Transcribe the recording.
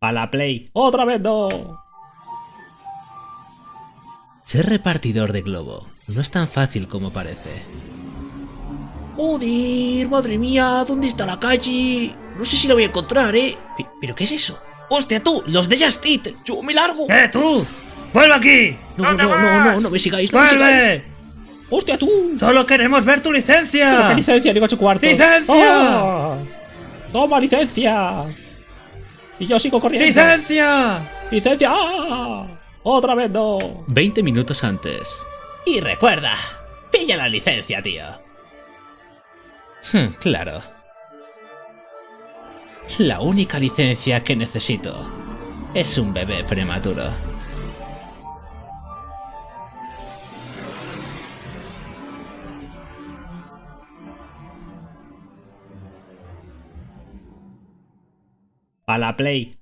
A la Play. ¡Otra vez no! Ser repartidor de globo no es tan fácil como parece. Joder, madre mía, ¿dónde está la calle? No sé si la voy a encontrar, ¿eh? Pe- ¿Pero qué es eso? ¡Hostia, tú! ¡Los de Just Eat! ¡Yo me largo! ¡Eh, tú! ¡Vuelve aquí! No, no, no, no, no me sigáis, no me. ¡Hostia, tú! ¡Solo queremos ver tu ¿Pero licencia! qué licencia? Digo ocho cuartos. ¡Licencia! ¡Ah! ¡Toma licencia! Y yo sigo corriendo. ¡Licencia! ¡Licencia! ¡Ah! ¡Otra vez no! 20 minutos antes. Y recuerda, pilla la licencia, tío. Hmm, claro. La única licencia que necesito es un bebé prematuro. A la Play.